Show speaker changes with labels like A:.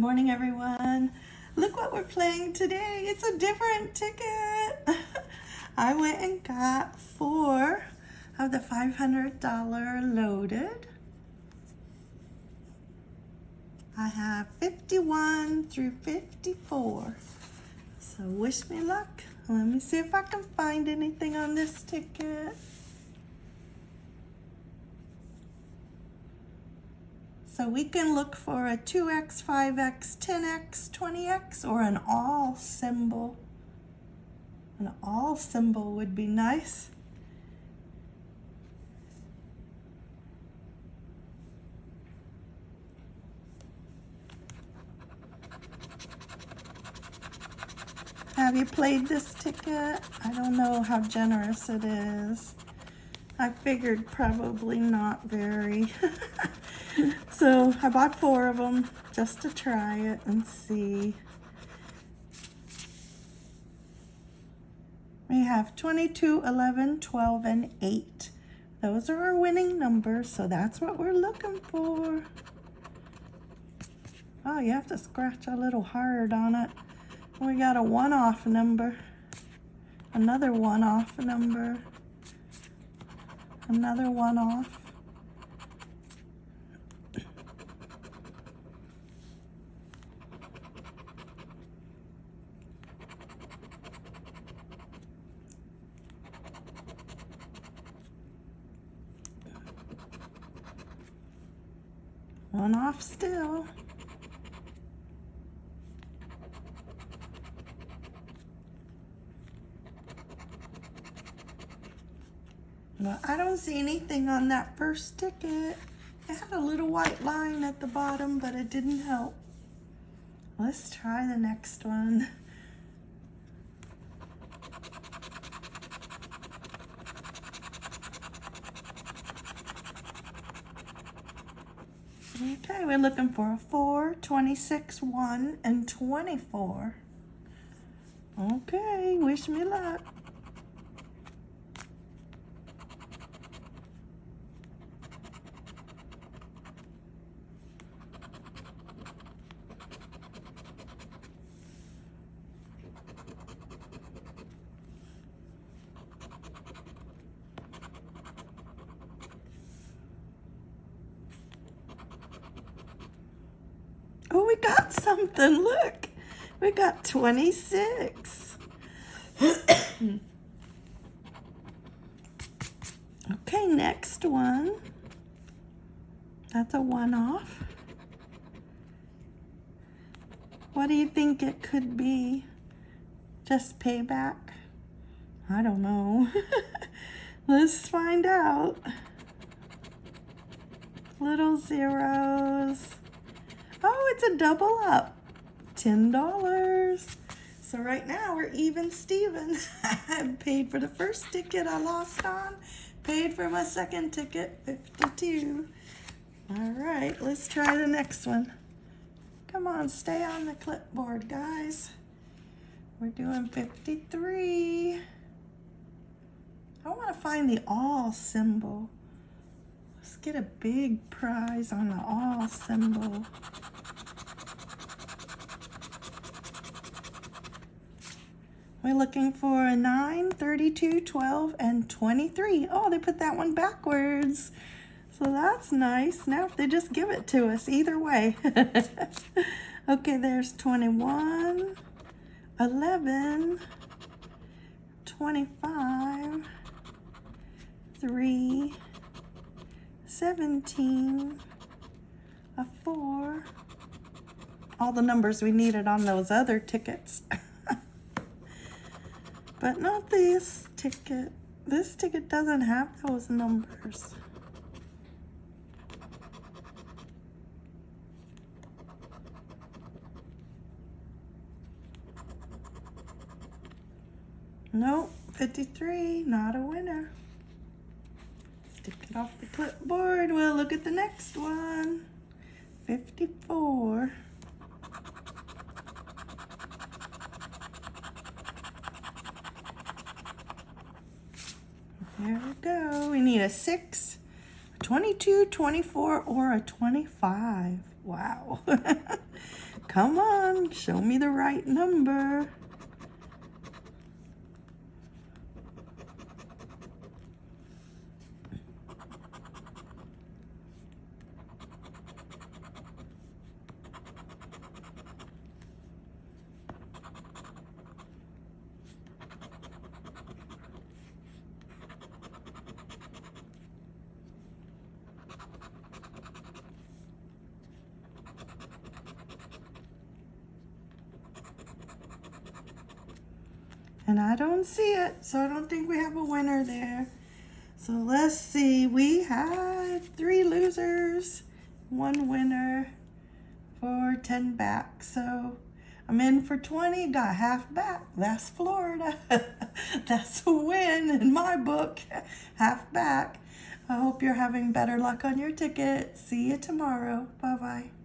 A: Good morning, everyone. Look what we're playing today. It's a different ticket. I went and got four of the $500 loaded. I have 51 through 54. So wish me luck. Let me see if I can find anything on this ticket. So we can look for a 2x, 5x, 10x, 20x, or an all symbol. An all symbol would be nice. Have you played this ticket? I don't know how generous it is. I figured probably not very. so I bought four of them just to try it and see. We have 22, 11, 12, and 8. Those are our winning numbers, so that's what we're looking for. Oh, you have to scratch a little hard on it. We got a one-off number, another one-off number, another one-off. One off still. Well, I don't see anything on that first ticket. It had a little white line at the bottom, but it didn't help. Let's try the next one. Okay, we're looking for a 4, 26, 1, and 24. Okay, wish me luck. Got something. Look, we got 26. okay, next one. That's a one-off. What do you think it could be? Just payback? I don't know. Let's find out. Little zeros. Oh, it's a double up. $10. So right now we're even Steven. I paid for the first ticket I lost on, paid for my second ticket, 52. All right, let's try the next one. Come on, stay on the clipboard, guys. We're doing 53. I want to find the all symbol. Let's get a big prize on the all symbol. We're looking for a 9, 32, 12, and 23. Oh, they put that one backwards. So that's nice. Now they just give it to us either way. okay, there's 21, 11, 25, 3, 17, a 4, all the numbers we needed on those other tickets. But not this ticket. This ticket doesn't have those numbers. Nope, 53, not a winner. Stick it off the clipboard. We'll look at the next one. 54. There we go. We need a 6, 22, 24, or a 25. Wow. Come on, show me the right number. And I don't see it, so I don't think we have a winner there. So let's see, we had three losers, one winner for 10 back. So I'm in for 20, got half back. That's Florida. That's a win in my book, half back. I hope you're having better luck on your ticket. See you tomorrow. Bye-bye.